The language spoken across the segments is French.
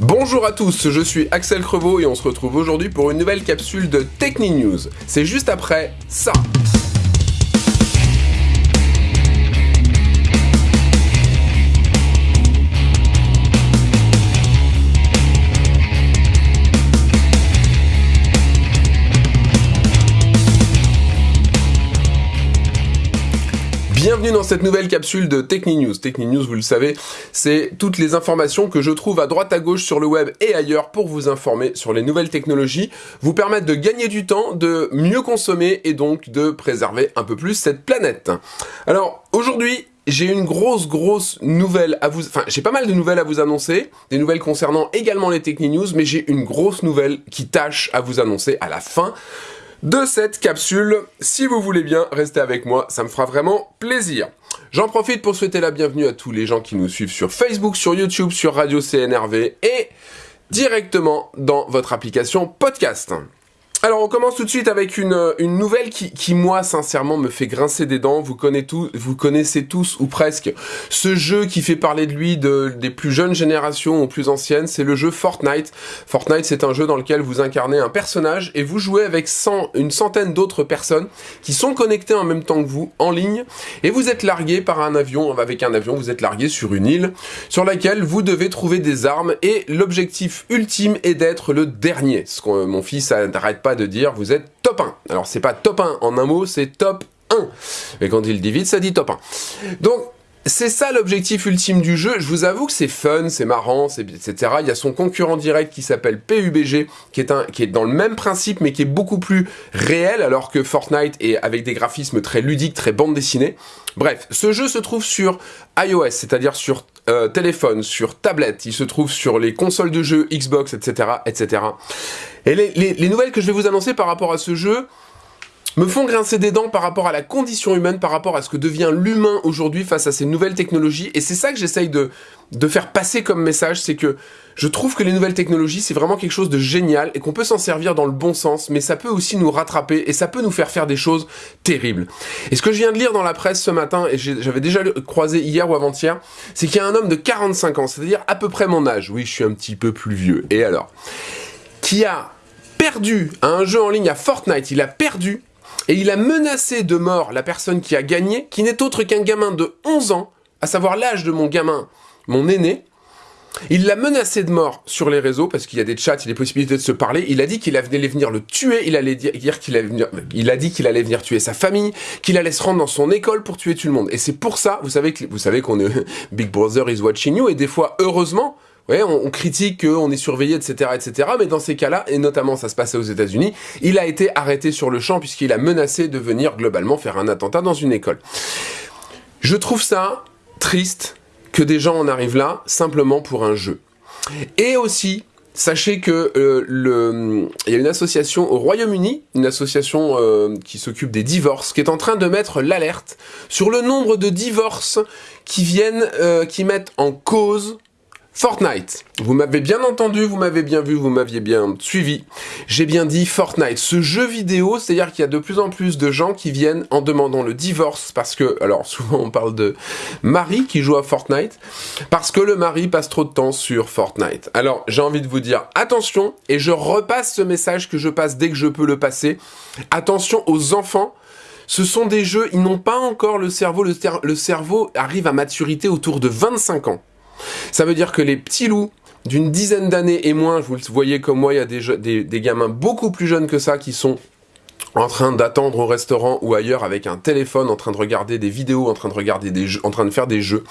Bonjour à tous, je suis Axel Crevaux et on se retrouve aujourd'hui pour une nouvelle capsule de Techni News. C'est juste après ça. Bienvenue dans cette nouvelle capsule de Techni News. Techni News, vous le savez, c'est toutes les informations que je trouve à droite à gauche sur le web et ailleurs pour vous informer sur les nouvelles technologies, vous permettre de gagner du temps, de mieux consommer et donc de préserver un peu plus cette planète. Alors, aujourd'hui, j'ai une grosse grosse nouvelle à vous... Enfin, j'ai pas mal de nouvelles à vous annoncer, des nouvelles concernant également les Techni News, mais j'ai une grosse nouvelle qui tâche à vous annoncer à la fin de cette capsule. Si vous voulez bien rester avec moi, ça me fera vraiment plaisir. J'en profite pour souhaiter la bienvenue à tous les gens qui nous suivent sur Facebook, sur YouTube, sur Radio CNRV et directement dans votre application podcast. Alors on commence tout de suite avec une, une nouvelle qui, moi sincèrement me fait grincer des dents. Vous connaissez, tous, ou presque ce jeu qui fait parler de lui de, des plus jeunes générations aux plus anciennes, c'est le jeu Fortnite. Fortnite c'est un jeu dans lequel vous incarnez un personnage et vous jouez avec 100, une centaine d'autres personnes qui sont connectées en même temps que vous en ligne et vous êtes largué par un avion, avec un avion vous êtes largué sur une île sur laquelle vous devez trouver des armes et l'objectif ultime est d'être le dernier. Mon fils n'arrête pas de dire vous êtes top 1. Alors c'est pas top 1 en un mot, c'est top 1. Mais quand il dit vite, ça dit top 1. Donc c'est ça l'objectif ultime du jeu. Je vous avoue que c'est fun, c'est marrant, etc. Il y a son concurrent direct qui s'appelle PUBG, qui est, un, qui est dans le même principe, mais qui est beaucoup plus réel, alors que Fortnite est avec des graphismes très ludiques, très bande dessinée. Bref, ce jeu se trouve sur iOS, c'est-à-dire sur euh, téléphone, sur tablette. Il se trouve sur les consoles de jeux, Xbox, etc., etc. Et les, les, les nouvelles que je vais vous annoncer par rapport à ce jeu, me font grincer des dents par rapport à la condition humaine, par rapport à ce que devient l'humain aujourd'hui face à ces nouvelles technologies. Et c'est ça que j'essaye de, faire passer comme message, c'est que je trouve que les nouvelles technologies, c'est vraiment quelque chose de génial et qu'on peut s'en servir dans le bon sens, mais ça peut aussi nous rattraper et ça peut nous faire faire des choses terribles. Et ce que je viens de lire dans la presse ce matin, et j'avais déjà croisé hier ou avant-hier, c'est qu'il y a un homme de 45 ans, c'est-à-dire à peu près mon âge, oui je suis un petit peu plus vieux, et alors, qui a perdu à un jeu en ligne à Fortnite, il a perdu et il a menacé de mort la personne qui a gagné, qui n'est autre qu'un gamin de 11 ans, à savoir l'âge de mon gamin, mon aîné. Il l'a menacé de mort sur les réseaux, parce qu'il y a des chats, il y a des possibilités de se parler. Il a dit qu'il allait venir le tuer, il allait dire qu'il allait venir, il a dit qu'il allait venir tuer sa famille, qu'il allait se rendre dans son école pour tuer tout le monde. Et c'est pour ça, vous savez que, vous savez qu'on est, Big Brother is watching you, et des fois, heureusement, Ouais, on, on critique qu'on est surveillé, etc., etc. Mais dans ces cas-là, et notamment ça se passait aux États-Unis, il a été arrêté sur le champ puisqu'il a menacé de venir globalement faire un attentat dans une école. Je trouve ça triste que des gens en arrivent là simplement pour un jeu. Et aussi, Sachez que euh, il y a une association au Royaume-Uni, une association euh, qui s'occupe des divorces, qui est en train de mettre l'alerte sur le nombre de divorces qui viennent, euh, qui mettent en cause Fortnite. Vous m'avez bien entendu, vous m'avez bien vu, vous m'aviez bien suivi. J'ai bien dit Fortnite. Ce jeu vidéo, c'est-à-dire qu'il y a de plus en plus de gens qui viennent en demandant le divorce parce que, alors souvent on parle de mari qui joue à Fortnite, parce que le mari passe trop de temps sur Fortnite. Alors j'ai envie de vous dire attention, et je repasse ce message que je passe dès que je peux le passer. Attention aux enfants ce sont des jeux, ils n'ont pas encore le cerveau, le, cerveau arrive à maturité autour de 25 ans. Ça veut dire que les petits loups d'une dizaine d'années et moins, vous le voyez comme moi, il y a des, des, des gamins beaucoup plus jeunes que ça qui sont en train d'attendre au restaurant ou ailleurs avec un téléphone, en train de regarder des vidéos, en train de regarder des jeux, en train de faire des jeux.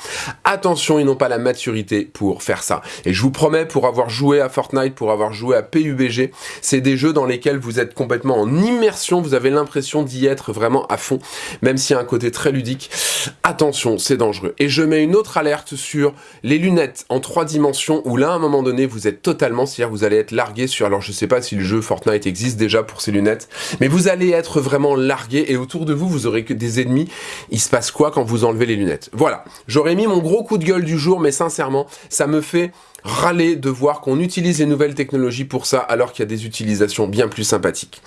Attention, ils n'ont pas la maturité pour faire ça. Et je vous promets, pour avoir joué à Fortnite, pour avoir joué à PUBG, c'est des jeux dans lesquels vous êtes complètement en immersion, vous avez l'impression d'y être vraiment à fond, même s'il y a un côté très ludique. Attention, c'est dangereux. Et je mets une autre alerte sur les lunettes en trois dimensions, où là, à un moment donné, vous êtes totalement, c'est-à-dire vous allez être largué sur, alors je sais pas si le jeu Fortnite existe déjà pour ces lunettes, mais vous allez être vraiment largué et autour de vous, vous aurez que des ennemis. Il se passe quoi quand vous enlevez les lunettes? Voilà, j'aurais mis mon gros coup de gueule du jour, mais sincèrement, ça me fait râler de voir qu'on utilise les nouvelles technologies pour ça, alors qu'il y a des utilisations bien plus sympathiques.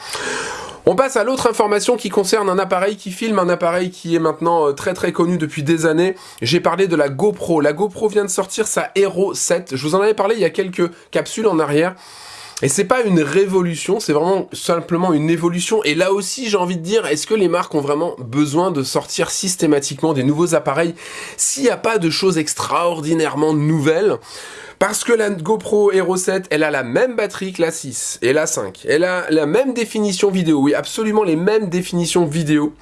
On passe à l'autre information qui concerne un appareil qui filme, un appareil qui est maintenant euh, très très connu depuis des années. J'ai parlé de la GoPro. La GoPro vient de sortir sa Hero 7. Je vous en avais parlé il y a quelques capsules en arrière. Et c'est pas une révolution, c'est vraiment simplement une évolution. Et là aussi, j'ai envie de dire, est-ce que les marques ont vraiment besoin de sortir systématiquement des nouveaux appareils? S'il n'y a pas de choses extraordinairement nouvelles parce que la GoPro Hero 7, elle a la même batterie que la 6 et la 5. Elle a la même définition vidéo, oui, absolument les mêmes définitions vidéo.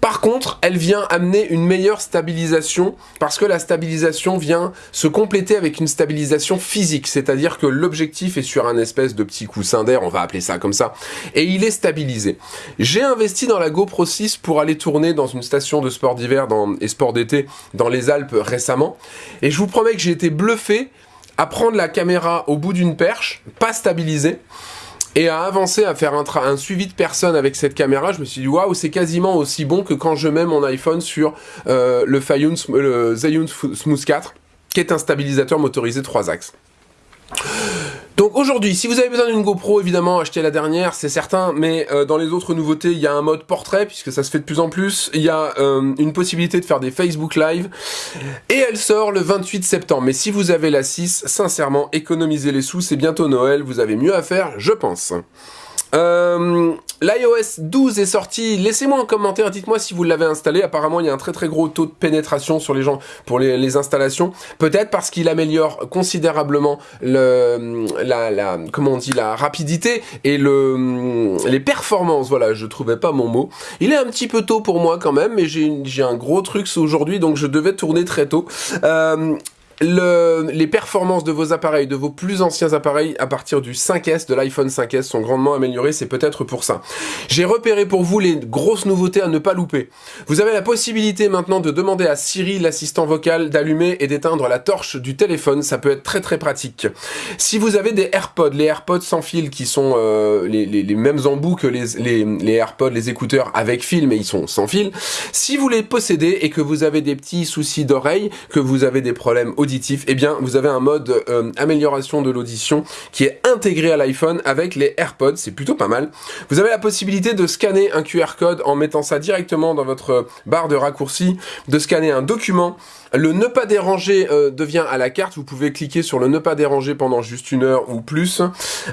Par contre, elle vient amener une meilleure stabilisation parce que la stabilisation vient se compléter avec une stabilisation physique, c'est-à-dire que l'objectif est sur un espèce de petit coussin d'air, on va appeler ça comme ça, et il est stabilisé. J'ai investi dans la GoPro 6 pour aller tourner dans une station de sport d'hiver et sport d'été dans les Alpes récemment, et je vous promets que j'ai été bluffé à prendre la caméra au bout d'une perche, pas stabilisée, et à avancer à faire un, suivi de personne avec cette caméra, je me suis dit waouh, c'est quasiment aussi bon que quand je mets mon iPhone sur euh, le, le Smooth 4, qui est un stabilisateur motorisé 3 axes. Donc aujourd'hui, si vous avez besoin d'une GoPro, évidemment, achetez la dernière, c'est certain, mais euh, dans les autres nouveautés, il y a un mode portrait, puisque ça se fait de plus en plus, il y a euh, une possibilité de faire des Facebook Live, et elle sort le 28 septembre. Mais si vous avez la 6, sincèrement, économisez les sous, c'est bientôt Noël, vous avez mieux à faire, je pense. Euh, L'iOS 12 est sorti, laissez-moi un commentaire, dites-moi si vous l'avez installé, apparemment il y a un très très gros taux de pénétration sur les gens pour les, installations, peut-être parce qu'il améliore considérablement le, la, la, comment on dit, la rapidité et le, les performances, voilà, je trouvais pas mon mot. Il est un petit peu tôt pour moi quand même, mais j'ai un gros truc aujourd'hui, donc je devais tourner très tôt. Euh, le, les performances de vos appareils, de vos plus anciens appareils à partir du 5S, de l'iPhone 5S sont grandement améliorées, c'est peut-être pour ça. J'ai repéré pour vous les grosses nouveautés à ne pas louper. Vous avez la possibilité maintenant de demander à Siri, l'assistant vocal, d'allumer et d'éteindre la torche du téléphone, ça peut être très très pratique. Si vous avez des AirPods, les AirPods sans fil qui sont euh, les, mêmes embouts que les AirPods, les écouteurs avec fil, mais ils sont sans fil, si vous les possédez et que vous avez des petits soucis d'oreille, que vous avez des problèmes auditif, eh bien vous avez un mode euh, amélioration de l'audition qui est intégré à l'iPhone avec les AirPods, c'est plutôt pas mal. Vous avez la possibilité de scanner un QR code en mettant ça directement dans votre barre de raccourci, de scanner un document le ne pas déranger euh, devient à la carte. Vous pouvez cliquer sur le ne pas déranger pendant juste une heure ou plus.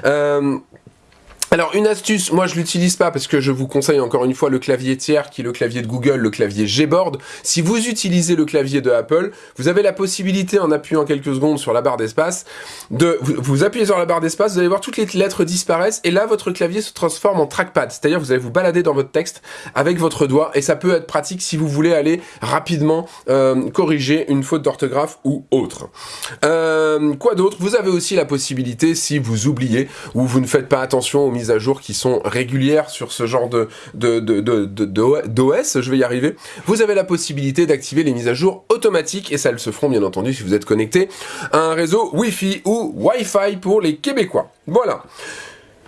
Euh, alors une astuce, moi je l'utilise pas parce que je vous conseille encore une fois le clavier tiers qui est le clavier de Google, le clavier Gboard. Si vous utilisez le clavier de Apple, vous avez la possibilité en appuyant quelques secondes sur la barre d'espace de vous, appuyez sur la barre d'espace, vous allez voir toutes les lettres disparaissent et là votre clavier se transforme en trackpad, c'est-à-dire vous allez vous balader dans votre texte avec votre doigt et ça peut être pratique si vous voulez aller rapidement euh, corriger une faute d'orthographe ou autre. Euh, quoi d'autre? Vous avez aussi la possibilité si vous oubliez ou vous ne faites pas attention aux à jour qui sont régulières sur ce genre de d'OS, je vais y arriver, vous avez la possibilité d'activer les mises à jour automatiques et ça elles se feront bien entendu si vous êtes connecté à un réseau Wi-Fi ou Wi-Fi pour les Québécois. Voilà.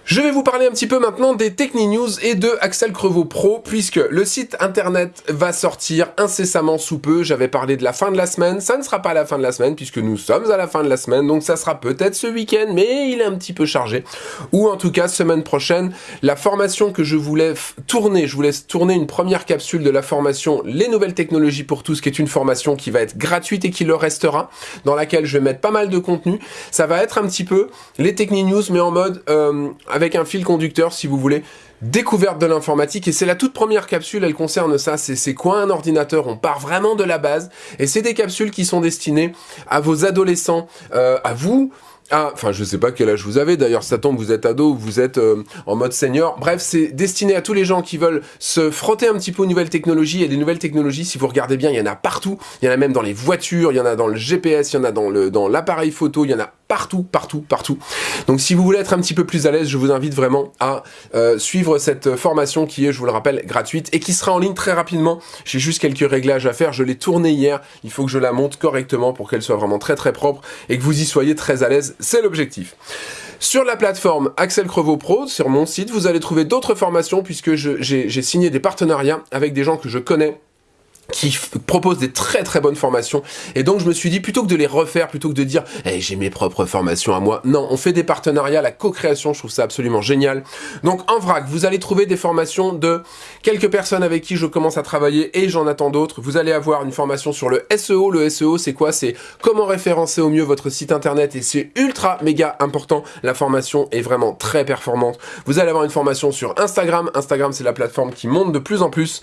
Je vais vous parler un petit peu maintenant des Techni-News et de Axel Crevaux Pro, puisque le site internet va sortir incessamment sous peu. J'avais parlé de la fin de la semaine, ça ne sera pas la fin de la semaine, puisque nous sommes à la fin de la semaine, donc ça sera peut-être ce week-end, mais il est un petit peu chargé. Ou en tout cas, semaine prochaine, la formation que je voulais tourner, je voulais tourner une première capsule de la formation Les Nouvelles Technologies pour tous, qui est une formation qui va être gratuite et qui le restera, dans laquelle je vais mettre pas mal de contenu. Ça va être un petit peu les Techni-News, mais en mode... Euh, avec un fil conducteur si vous voulez découverte de l'informatique et c'est la toute première capsule, elle concerne ça, c'est quoi un ordinateur, on part vraiment de la base et c'est des capsules qui sont destinées à vos adolescents, euh, à vous, ah, enfin, je sais pas quel âge vous avez. D'ailleurs, ça tombe, vous êtes ado, vous êtes euh, en mode senior. Bref, c'est destiné à tous les gens qui veulent se frotter un petit peu aux nouvelles technologies. Et les nouvelles technologies, si vous regardez bien, il y en a partout. Il y en a même dans les voitures, il y en a dans le GPS, il y en a dans l'appareil photo, il y en a partout, partout, partout. Donc, si vous voulez être un petit peu plus à l'aise, je vous invite vraiment à euh, suivre cette formation qui est, je vous le rappelle, gratuite et qui sera en ligne très rapidement. J'ai juste quelques réglages à faire. Je l'ai tournée hier. Il faut que je la monte correctement pour qu'elle soit vraiment très très propre et que vous y soyez très à l'aise c'est l'objectif. Sur la plateforme Axel Crevaux Pro, sur mon site, vous allez trouver d'autres formations puisque j'ai signé des partenariats avec des gens que je connais qui propose des très très bonnes formations. Et donc je me suis dit plutôt que de les refaire plutôt que de dire hey, j'ai mes propres formations à moi non on fait des partenariats la co-création je trouve ça absolument génial. Donc en vrac vous allez trouver des formations de quelques personnes avec qui je commence à travailler et j'en attends d'autres. Vous allez avoir une formation sur le SEO le SEO c'est quoi? C'est comment référencer au mieux votre site internet et c'est ultra méga important. La formation est vraiment très performante. Vous allez avoir une formation sur Instagram. Instagram c'est la plateforme qui monte de plus en plus.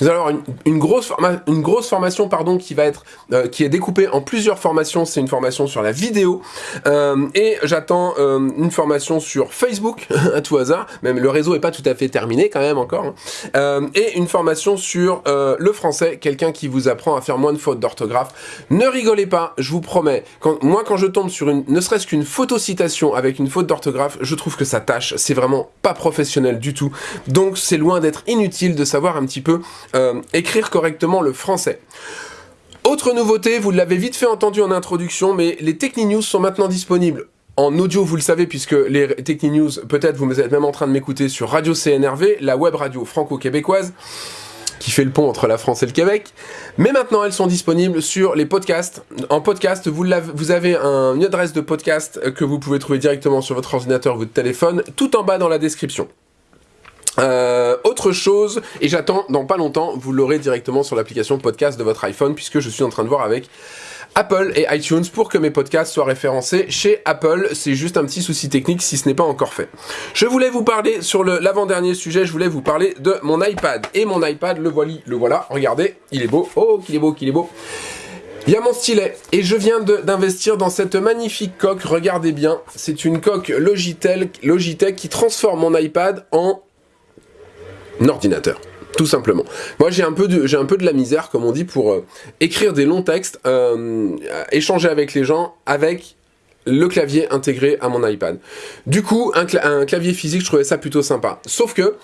Vous allez avoir une, une grosse une grosse formation pardon qui va être euh, qui est découpée en plusieurs formations. C'est une formation sur la vidéo euh, et j'attends euh, une formation sur Facebook à tout hasard. Même le réseau est pas tout à fait terminé quand même encore. Hein. et une formation sur le français, quelqu'un qui vous apprend à faire moins de fautes d'orthographe. Ne rigolez pas, je vous promets. Moi quand je tombe sur une ne serait-ce qu'une photo citation avec une faute d'orthographe, je trouve que ça tâche. C'est vraiment pas professionnel du tout. Donc c'est loin d'être inutile de savoir un petit peu écrire correctement le français. Autre nouveauté, vous l'avez vite fait entendu en introduction, mais les Techni-News sont maintenant disponibles en audio, vous le savez, puisque les Techni-News, peut-être vous êtes même en train de m'écouter sur Radio CNRV, la web radio franco-québécoise, qui fait le pont entre la France et le Québec. Mais maintenant, elles sont disponibles sur les podcasts. En podcast, vous, avez une adresse de podcast que vous pouvez trouver directement sur votre ordinateur ou votre téléphone, tout en bas dans la description. Euh, autre chose, et j'attends dans pas longtemps, vous l'aurez directement sur l'application podcast de votre iPhone, puisque je suis en train de voir avec Apple et iTunes pour que mes podcasts soient référencés chez Apple. C'est juste un petit souci technique si ce n'est pas encore fait. Je voulais vous parler sur l'avant-dernier sujet, je voulais vous parler de mon iPad. Et mon iPad, le voilà, le voilà, regardez, il est beau. Oh, qu'il est beau, qu'il est beau. Il y a mon stylet et je viens d'investir dans cette magnifique coque, regardez bien, c'est une coque Logitech, Logitech qui transforme mon iPad en ordinateur. Tout simplement. Moi, j'ai un peu de, un peu de la misère, comme on dit, pour euh, écrire des longs textes, euh, échanger avec les gens, avec le clavier intégré à mon iPad. Du coup, un, clavier physique, je trouvais ça plutôt sympa. Sauf que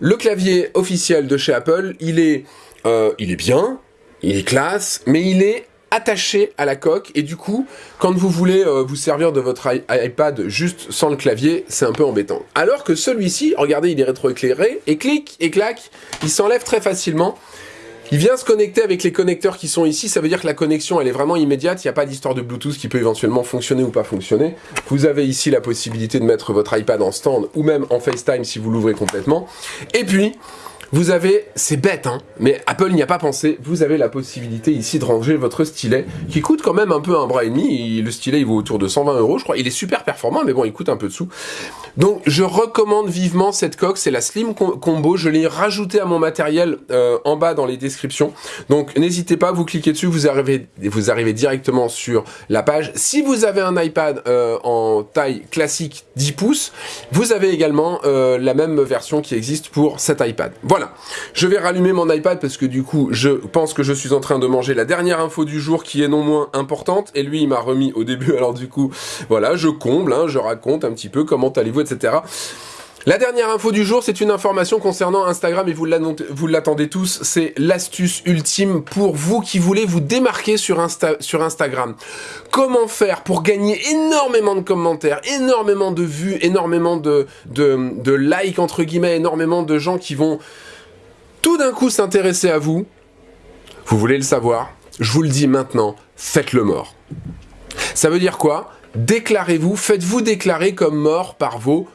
le clavier officiel de chez Apple, il est, euh, il est bien, il est classe, mais il est attaché à la coque. Et du coup quand vous voulez euh, vous servir de votre iPad juste sans le clavier c'est un peu embêtant. Alors que celui-ci regardez il est rétroéclairé et clic et clac il s'enlève très facilement. Il vient se connecter avec les connecteurs qui sont ici, ça veut dire que la connexion elle est vraiment immédiate, il n'y a pas d'histoire de Bluetooth qui peut éventuellement fonctionner ou pas fonctionner. Vous avez ici la possibilité de mettre votre iPad en stand ou même en FaceTime si vous l'ouvrez complètement. Et puis, vous avez, c'est bête, hein, mais Apple n'y a pas pensé, vous avez la possibilité ici de ranger votre stylet, qui coûte quand même un peu un bras et demi, le stylet il vaut autour de 120 euros je crois, il est super performant, mais bon il coûte un peu de sous. Donc je recommande vivement cette coque, c'est la Slim Combo, je l'ai rajouté à mon matériel euh, en bas dans les descriptions, donc n'hésitez pas, vous cliquez dessus, vous arrivez, vous arrivez directement sur la page. Si vous avez un iPad euh, en taille classique 10 pouces, vous avez également euh, la même version qui existe pour cet iPad. Je vais rallumer mon iPad parce que du coup, je pense que je suis en train de manger la dernière info du jour qui est non moins importante. Et lui, il m'a remis au début. Alors du coup, voilà, je comble, hein, je raconte un petit peu comment allez-vous, etc. La dernière info du jour, c'est une information concernant Instagram et vous l'attendez tous, c'est l'astuce ultime pour vous qui voulez vous démarquer sur, Instagram. Comment faire pour gagner énormément de commentaires, énormément de vues, énormément de, de, de likes, entre guillemets, énormément de gens qui vont tout d'un coup s'intéresser à vous, vous voulez le savoir, je vous le dis maintenant, faites-le mort. Ça veut dire quoi? Déclarez-vous, faites-vous déclarer comme mort par vos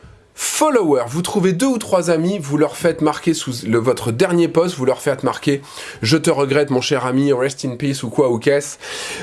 Followers, vous trouvez deux ou trois amis, vous leur faites marquer sous le, votre dernier post, vous leur faites marquer « Je te regrette mon cher ami, rest in peace » ou quoi ou qu'est-ce.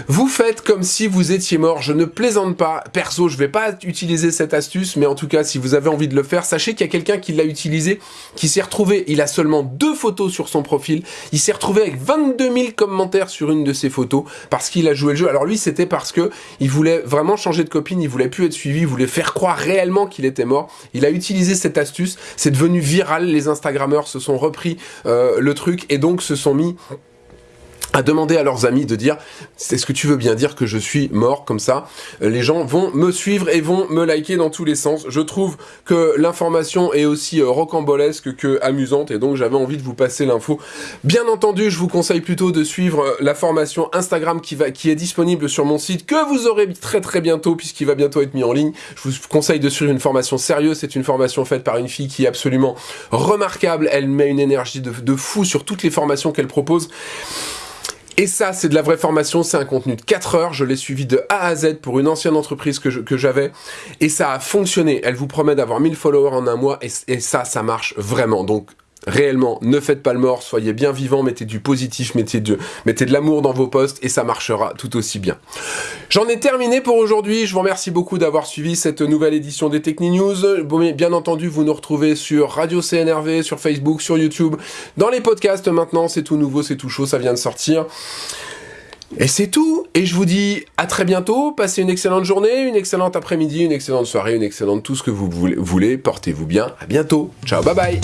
Vous faites comme si vous étiez mort, je ne plaisante pas, perso, je vais pas utiliser cette astuce, mais en tout cas, si vous avez envie de le faire, sachez qu'il y a quelqu'un qui l'a utilisé, qui s'est retrouvé, il a seulement deux photos sur son profil, il s'est retrouvé avec 22 000 commentaires sur une de ses photos, parce qu'il a joué le jeu. Alors lui, c'était parce que il voulait vraiment changer de copine, il voulait plus être suivi, il voulait faire croire réellement qu'il était mort. A utilisé cette astuce, c'est devenu viral, les Instagrammeurs se sont repris euh, le truc et donc se sont mis à demander à leurs amis de dire est-ce que tu veux bien dire que je suis mort comme ça? Euh, les gens vont me suivre et vont me liker dans tous les sens. Je trouve que l'information est aussi euh, rocambolesque que amusante et donc j'avais envie de vous passer l'info. Bien entendu je vous conseille plutôt de suivre euh, la formation Instagram qui va qui est disponible sur mon site que vous aurez très très bientôt puisqu'il va bientôt être mis en ligne. Je vous conseille de suivre une formation sérieuse. C'est une formation faite par une fille qui est absolument remarquable. Elle met une énergie de, de fou sur toutes les formations qu'elle propose et ça, c'est de la vraie formation, c'est un contenu de 4 heures, je l'ai suivi de A à Z pour une ancienne entreprise que j'avais, et ça a fonctionné. Elle vous promet d'avoir 1000 followers en un mois, et, et ça, ça marche vraiment. Donc, réellement, ne faites pas le mort, soyez bien vivant, mettez du positif, mettez de, mettez de l'amour dans vos posts et ça marchera tout aussi bien. J'en ai terminé pour aujourd'hui, je vous remercie beaucoup d'avoir suivi cette nouvelle édition des Techni News. bien entendu, vous nous retrouvez sur Radio CNRV, sur Facebook, sur YouTube, dans les podcasts maintenant, c'est tout nouveau, c'est tout chaud, ça vient de sortir. Et c'est tout, et je vous dis à très bientôt, passez une excellente journée, une excellente après-midi, une excellente soirée, une excellente tout ce que vous voulez, portez-vous bien, à bientôt, ciao, bye bye